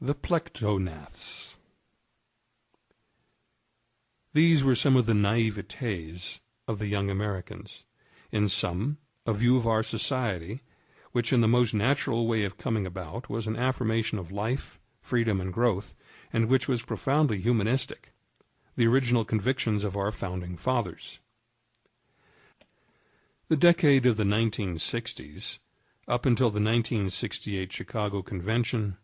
The Plectognaths These were some of the naivetés of the young Americans. In some, a view of our society, which in the most natural way of coming about was an affirmation of life, freedom, and growth, and which was profoundly humanistic, the original convictions of our founding fathers. The decade of the 1960's, up until the 1968 Chicago Convention,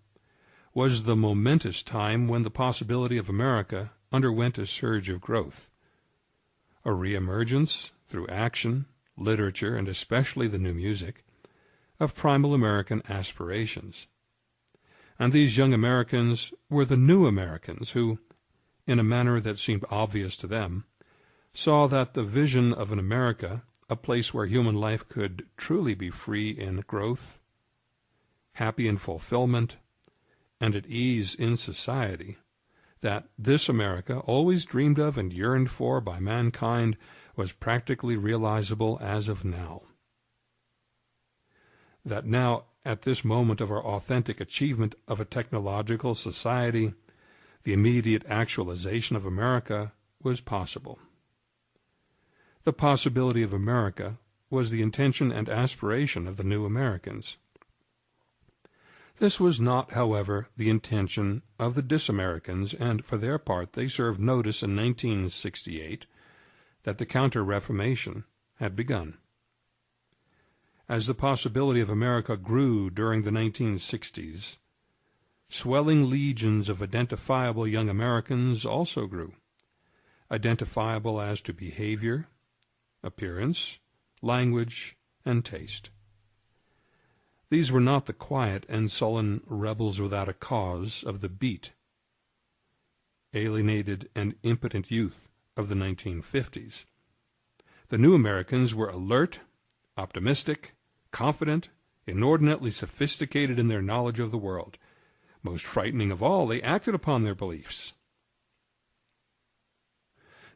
was the momentous time when the possibility of America underwent a surge of growth. A reemergence, through action, literature, and especially the new music, of primal American aspirations. And these young Americans were the new Americans who, in a manner that seemed obvious to them, saw that the vision of an America, a place where human life could truly be free in growth, happy in fulfillment, and at ease in society, that this America, always dreamed of and yearned for by mankind, was practically realizable as of now. That now, at this moment of our authentic achievement of a technological society, the immediate actualization of America was possible. The possibility of America was the intention and aspiration of the new Americans. This was not, however, the intention of the Disamericans, and for their part they served notice in 1968 that the Counter-Reformation had begun. As the possibility of America grew during the 1960s, swelling legions of identifiable young Americans also grew, identifiable as to behavior, appearance, language, and taste. These were not the quiet and sullen rebels without a cause of the beat, alienated and impotent youth of the 1950s. The new Americans were alert, optimistic, confident, inordinately sophisticated in their knowledge of the world. Most frightening of all, they acted upon their beliefs.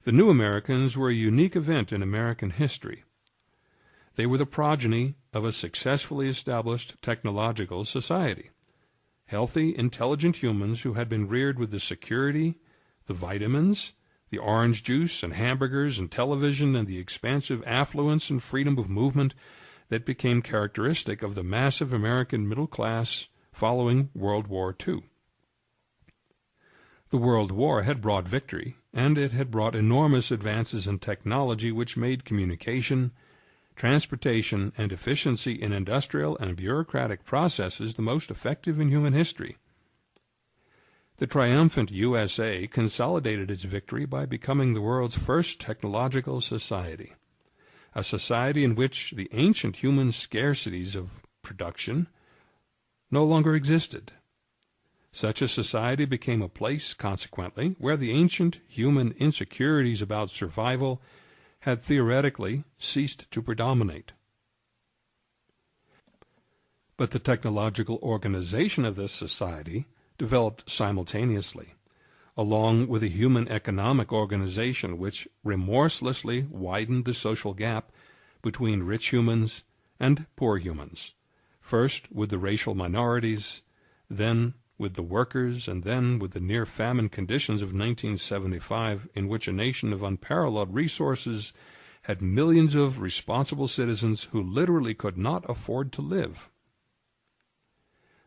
The new Americans were a unique event in American history. They were the progeny of a successfully established technological society. Healthy, intelligent humans who had been reared with the security, the vitamins, the orange juice and hamburgers and television and the expansive affluence and freedom of movement that became characteristic of the massive American middle class following World War II. The World War had brought victory, and it had brought enormous advances in technology which made communication, transportation, and efficiency in industrial and bureaucratic processes the most effective in human history. The triumphant USA consolidated its victory by becoming the world's first technological society, a society in which the ancient human scarcities of production no longer existed. Such a society became a place, consequently, where the ancient human insecurities about survival had theoretically ceased to predominate. But the technological organization of this society developed simultaneously, along with a human economic organization which remorselessly widened the social gap between rich humans and poor humans, first with the racial minorities, then with the workers, and then with the near famine conditions of 1975, in which a nation of unparalleled resources had millions of responsible citizens who literally could not afford to live.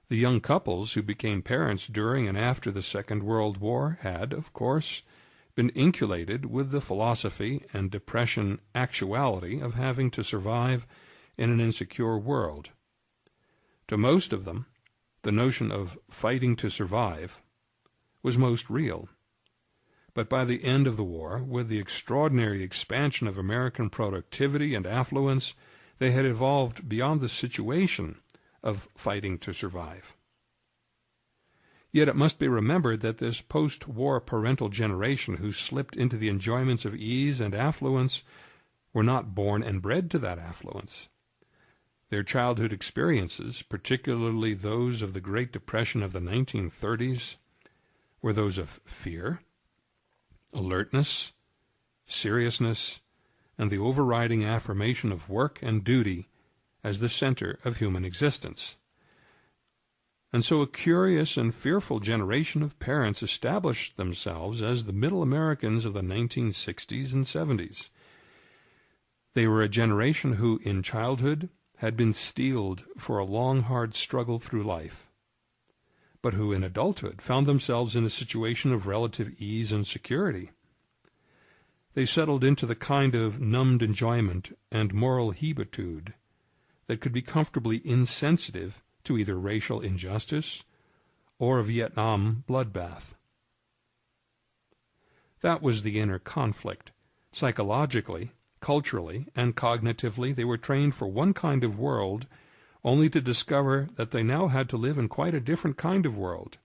The young couples who became parents during and after the Second World War had, of course, been inculcated with the philosophy and depression actuality of having to survive in an insecure world. To most of them, the notion of fighting to survive was most real. But by the end of the war, with the extraordinary expansion of American productivity and affluence, they had evolved beyond the situation of fighting to survive. Yet it must be remembered that this post-war parental generation who slipped into the enjoyments of ease and affluence were not born and bred to that affluence. Their childhood experiences, particularly those of the Great Depression of the 1930s, were those of fear, alertness, seriousness, and the overriding affirmation of work and duty as the center of human existence. And so a curious and fearful generation of parents established themselves as the middle Americans of the 1960s and 70s. They were a generation who, in childhood, had been steeled for a long, hard struggle through life, but who in adulthood found themselves in a situation of relative ease and security. They settled into the kind of numbed enjoyment and moral hebetude that could be comfortably insensitive to either racial injustice or a Vietnam bloodbath. That was the inner conflict. Psychologically, culturally, and cognitively, they were trained for one kind of world, only to discover that they now had to live in quite a different kind of world.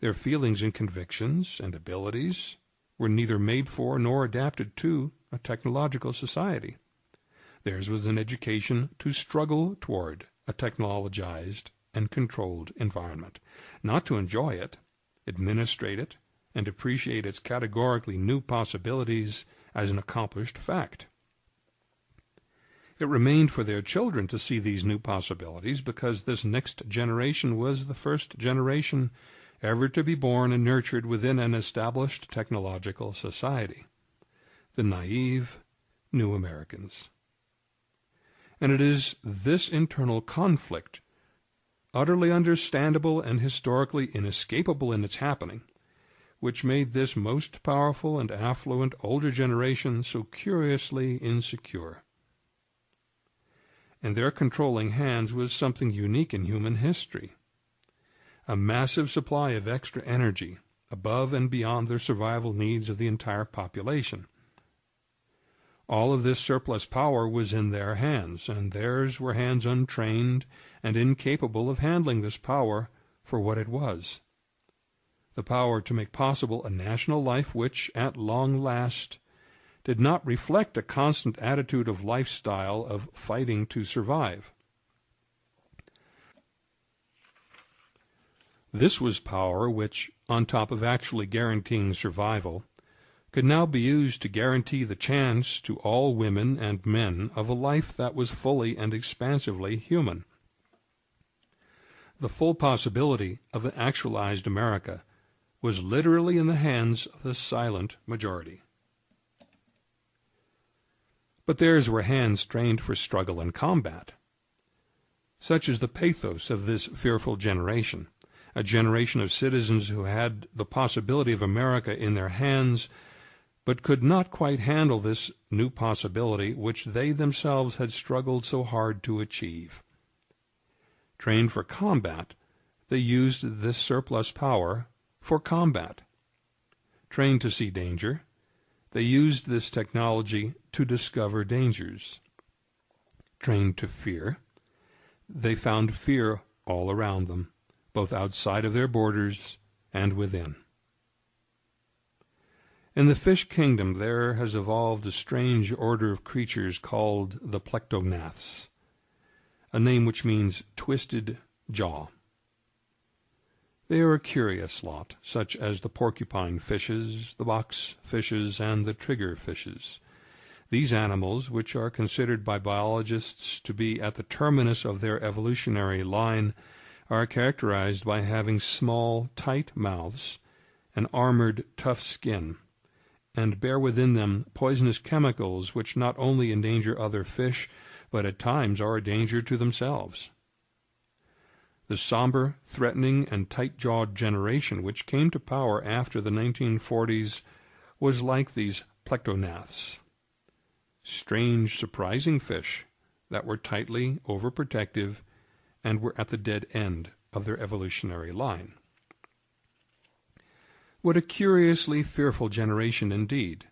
Their feelings and convictions and abilities were neither made for nor adapted to a technological society. Theirs was an education to struggle toward a technologized and controlled environment, not to enjoy it, administrate it, and appreciate its categorically new possibilities as an accomplished fact. It remained for their children to see these new possibilities because this next generation was the first generation ever to be born and nurtured within an established technological society. The naive New Americans. And it is this internal conflict, utterly understandable and historically inescapable in its happening, which made this most powerful and affluent older generation so curiously insecure. And their controlling hands was something unique in human history. A massive supply of extra energy above and beyond their survival needs of the entire population. All of this surplus power was in their hands, and theirs were hands untrained and incapable of handling this power for what it was the power to make possible a national life which, at long last, did not reflect a constant attitude of lifestyle of fighting to survive. This was power which, on top of actually guaranteeing survival, could now be used to guarantee the chance to all women and men of a life that was fully and expansively human. The full possibility of an actualized America was literally in the hands of the silent majority. But theirs were hands trained for struggle and combat. Such is the pathos of this fearful generation, a generation of citizens who had the possibility of America in their hands but could not quite handle this new possibility which they themselves had struggled so hard to achieve. Trained for combat, they used this surplus power for combat. Trained to see danger, they used this technology to discover dangers. Trained to fear, they found fear all around them, both outside of their borders and within. In the fish kingdom there has evolved a strange order of creatures called the plectognaths, a name which means twisted jaw. They are a curious lot, such as the porcupine fishes, the box fishes, and the trigger fishes. These animals, which are considered by biologists to be at the terminus of their evolutionary line, are characterized by having small, tight mouths, an armored, tough skin, and bear within them poisonous chemicals which not only endanger other fish, but at times are a danger to themselves. The somber, threatening, and tight-jawed generation which came to power after the 1940s was like these plectognaths. Strange, surprising fish that were tightly overprotective and were at the dead end of their evolutionary line. What a curiously fearful generation indeed!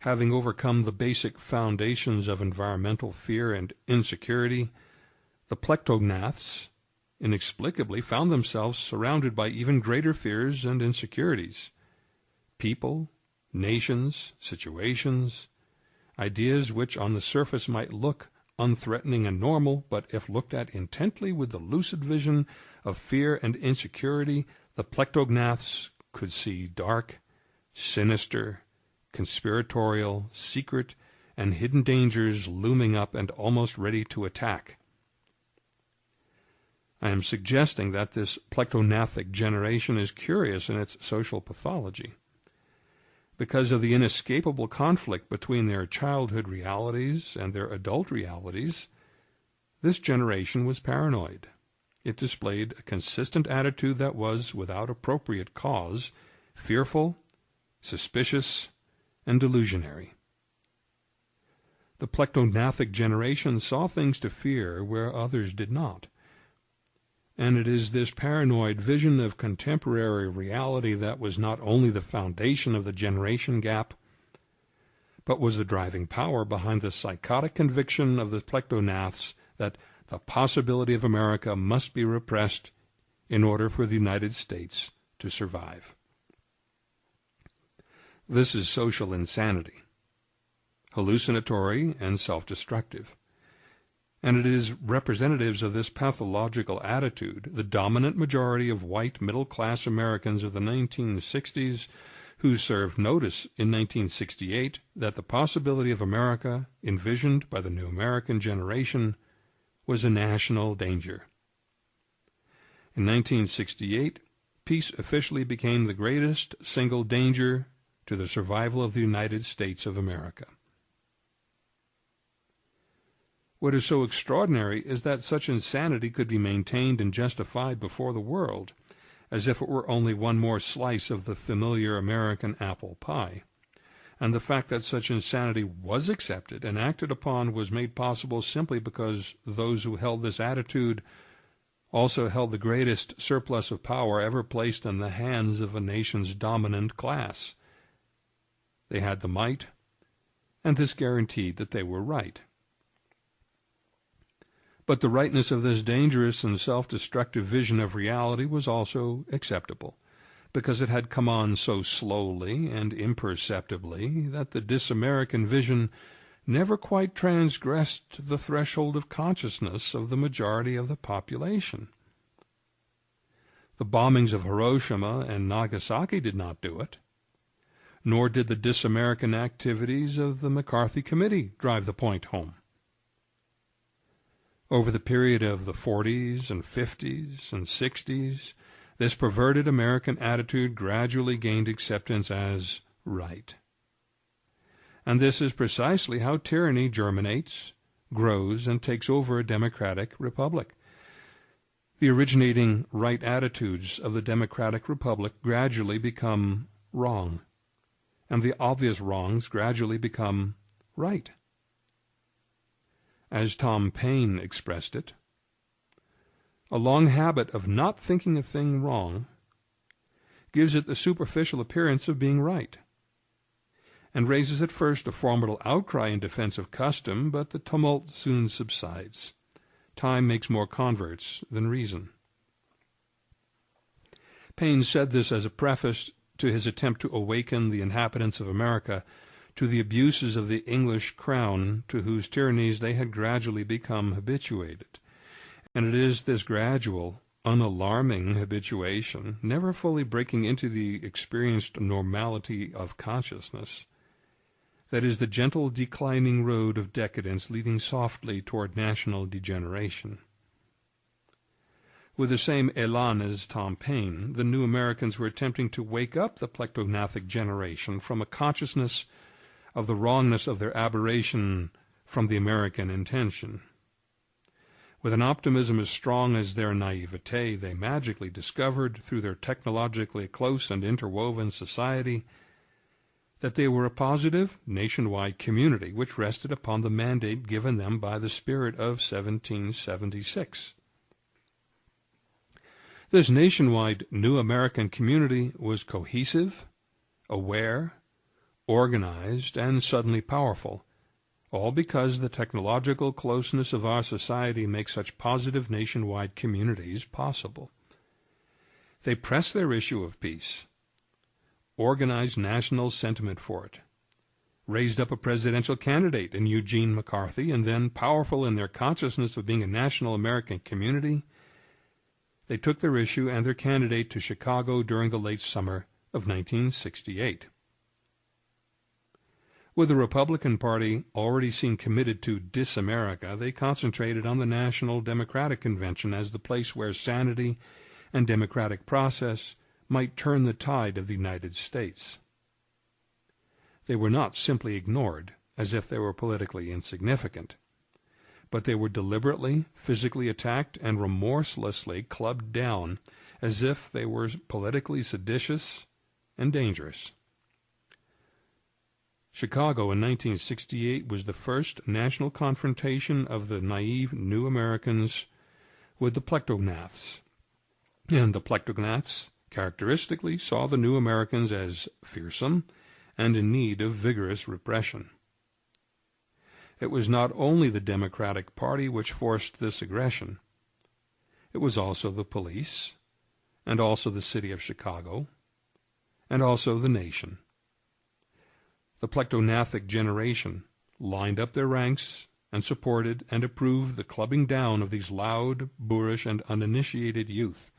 Having overcome the basic foundations of environmental fear and insecurity, the plectognaths inexplicably found themselves surrounded by even greater fears and insecurities. People, nations, situations, ideas which on the surface might look unthreatening and normal, but if looked at intently with the lucid vision of fear and insecurity, the plectognaths could see dark, sinister, conspiratorial, secret, and hidden dangers looming up and almost ready to attack. I am suggesting that this plectognathic generation is curious in its social pathology. Because of the inescapable conflict between their childhood realities and their adult realities, this generation was paranoid. It displayed a consistent attitude that was, without appropriate cause, fearful, suspicious, and delusionary. The plectognathic generation saw things to fear where others did not. And it is this paranoid vision of contemporary reality that was not only the foundation of the generation gap, but was the driving power behind the psychotic conviction of the plectognaths that the possibility of America must be repressed in order for the United States to survive. This is social insanity, hallucinatory and self-destructive and it is representatives of this pathological attitude, the dominant majority of white middle-class Americans of the 1960s, who served notice in 1968 that the possibility of America, envisioned by the new American generation, was a national danger. In 1968, peace officially became the greatest single danger to the survival of the United States of America. What is so extraordinary is that such insanity could be maintained and justified before the world, as if it were only one more slice of the familiar American apple pie. And the fact that such insanity was accepted and acted upon was made possible simply because those who held this attitude also held the greatest surplus of power ever placed in the hands of a nation's dominant class. They had the might, and this guaranteed that they were right. But the rightness of this dangerous and self-destructive vision of reality was also acceptable, because it had come on so slowly and imperceptibly that the dis-American vision never quite transgressed the threshold of consciousness of the majority of the population. The bombings of Hiroshima and Nagasaki did not do it, nor did the dis-American activities of the McCarthy Committee drive the point home. Over the period of the 40s and 50s and 60s, this perverted American attitude gradually gained acceptance as right. And this is precisely how tyranny germinates, grows, and takes over a democratic republic. The originating right attitudes of the democratic republic gradually become wrong, and the obvious wrongs gradually become right as Tom Paine expressed it, a long habit of not thinking a thing wrong gives it the superficial appearance of being right, and raises at first a formidable outcry in defense of custom, but the tumult soon subsides. Time makes more converts than reason. Paine said this as a preface to his attempt to awaken the inhabitants of America to the abuses of the English crown to whose tyrannies they had gradually become habituated. And it is this gradual, unalarming habituation, never fully breaking into the experienced normality of consciousness, that is the gentle declining road of decadence leading softly toward national degeneration. With the same elan as Tom Paine, the new Americans were attempting to wake up the plectognathic generation from a consciousness of the wrongness of their aberration from the American intention. With an optimism as strong as their naivete, they magically discovered, through their technologically close and interwoven society, that they were a positive, nationwide community which rested upon the mandate given them by the spirit of 1776. This nationwide new American community was cohesive, aware, organized, and suddenly powerful, all because the technological closeness of our society makes such positive nationwide communities possible. They press their issue of peace, organized national sentiment for it, raised up a presidential candidate in Eugene McCarthy, and then, powerful in their consciousness of being a national American community, they took their issue and their candidate to Chicago during the late summer of 1968. With the Republican Party already seen committed to dis-America, they concentrated on the National Democratic Convention as the place where sanity and democratic process might turn the tide of the United States. They were not simply ignored, as if they were politically insignificant, but they were deliberately, physically attacked and remorselessly clubbed down as if they were politically seditious and dangerous. Chicago in 1968 was the first national confrontation of the naive New Americans with the Plectognaths, and the Plectognaths characteristically saw the New Americans as fearsome and in need of vigorous repression. It was not only the Democratic Party which forced this aggression. It was also the police, and also the city of Chicago, and also the nation. The plectognathic generation lined up their ranks and supported and approved the clubbing down of these loud, boorish, and uninitiated youth.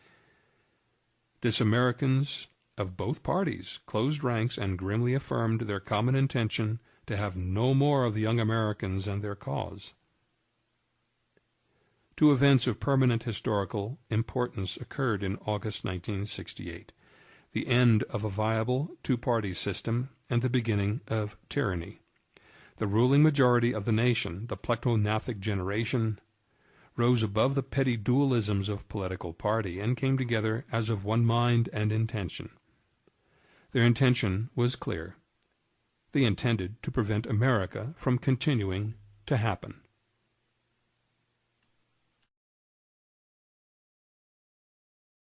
Dis-Americans of both parties closed ranks and grimly affirmed their common intention to have no more of the young Americans and their cause. Two events of permanent historical importance occurred in August 1968 the end of a viable two party system and the beginning of tyranny. The ruling majority of the nation, the plectognathic generation, rose above the petty dualisms of political party and came together as of one mind and intention. Their intention was clear. They intended to prevent America from continuing to happen.